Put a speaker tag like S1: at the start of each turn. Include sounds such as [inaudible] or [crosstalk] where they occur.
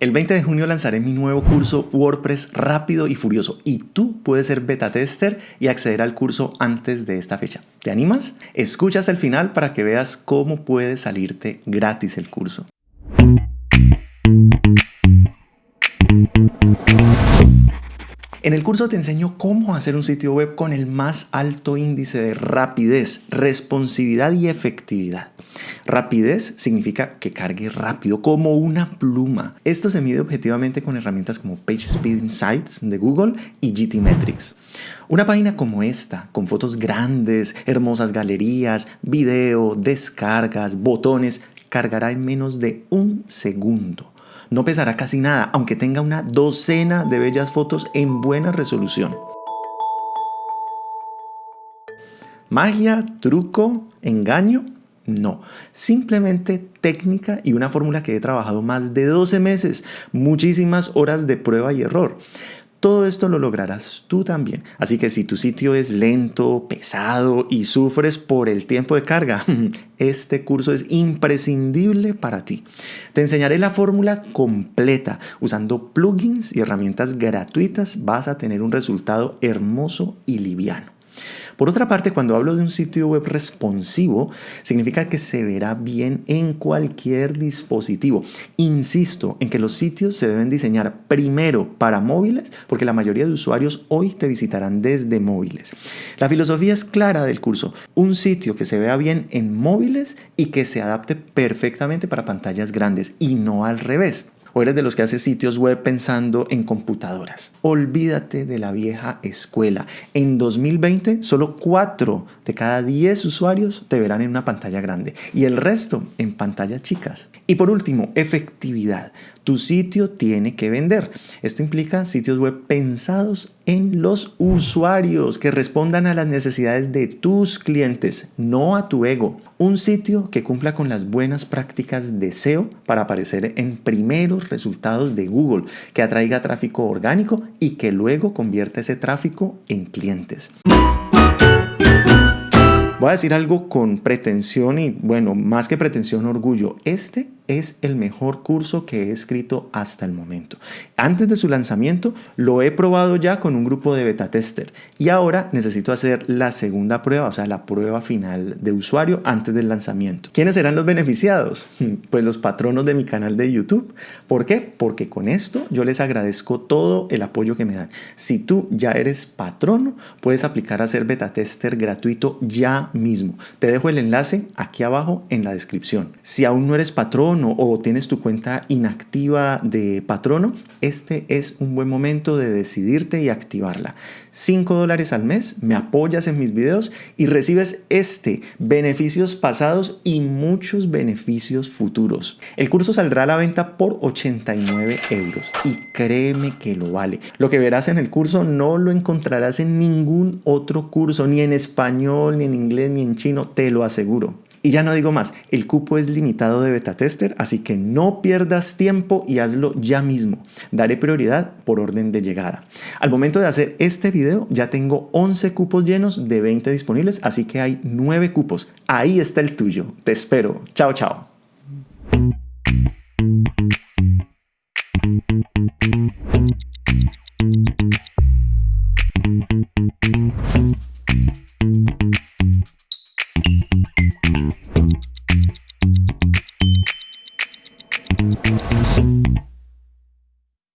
S1: El 20 de junio lanzaré mi nuevo curso WordPress rápido y furioso y tú puedes ser beta tester y acceder al curso antes de esta fecha. ¿Te animas? Escucha hasta el final para que veas cómo puede salirte gratis el curso. En el curso te enseño cómo hacer un sitio web con el más alto índice de rapidez, responsividad y efectividad. Rapidez significa que cargue rápido, como una pluma. Esto se mide objetivamente con herramientas como PageSpeed Insights de Google y GTmetrix. Una página como esta, con fotos grandes, hermosas galerías, video, descargas, botones, cargará en menos de un segundo. No pesará casi nada, aunque tenga una docena de bellas fotos en buena resolución. Magia, truco, engaño, no, simplemente técnica y una fórmula que he trabajado más de 12 meses, muchísimas horas de prueba y error. Todo esto lo lograrás tú también. Así que si tu sitio es lento, pesado y sufres por el tiempo de carga, [laughs] este curso es imprescindible para ti. Te enseñaré la fórmula completa. Usando plugins y herramientas gratuitas vas a tener un resultado hermoso y liviano. Por otra parte, cuando hablo de un sitio web responsivo, significa que se verá bien en cualquier dispositivo. Insisto en que los sitios se deben diseñar primero para móviles, porque la mayoría de usuarios hoy te visitarán desde móviles. La filosofía es clara del curso, un sitio que se vea bien en móviles y que se adapte perfectamente para pantallas grandes y no al revés o eres de los que hace sitios web pensando en computadoras. Olvídate de la vieja escuela. En 2020, solo 4 de cada 10 usuarios te verán en una pantalla grande y el resto en pantallas chicas. Y por último, efectividad. Tu sitio tiene que vender. Esto implica sitios web pensados en los usuarios que respondan a las necesidades de tus clientes, no a tu ego. Un sitio que cumpla con las buenas prácticas de SEO para aparecer en primeros resultados de Google, que atraiga tráfico orgánico y que luego convierta ese tráfico en clientes. Voy a decir algo con pretensión y, bueno, más que pretensión, orgullo. Este es el mejor curso que he escrito hasta el momento. Antes de su lanzamiento lo he probado ya con un grupo de beta tester y ahora necesito hacer la segunda prueba, o sea, la prueba final de usuario antes del lanzamiento. ¿Quiénes serán los beneficiados? [laughs] Pues los patronos de mi canal de YouTube. ¿Por qué? Porque con esto yo les agradezco todo el apoyo que me dan. Si tú ya eres patrono, puedes aplicar a ser beta tester gratuito ya mismo. Te dejo el enlace aquí abajo en la descripción. Si aún no eres o tienes tu cuenta inactiva de patrono, este es un buen momento de decidirte y activarla. 5 dólares al mes, me apoyas en mis videos y recibes este, beneficios pasados y muchos beneficios futuros. El curso saldrá a la venta por 89 euros y créeme que lo vale. Lo que verás en el curso no lo encontrarás en ningún otro curso, ni en español, ni en inglés, ni en chino, te lo aseguro. Y ya no digo más, el cupo es limitado de beta tester, así que no pierdas tiempo y hazlo ya mismo. Daré prioridad por orden de llegada. Al momento de hacer este video ya tengo 11 cupos llenos de 20 disponibles, así que hay 9 cupos. Ahí está el tuyo. Te espero. Chao, chao.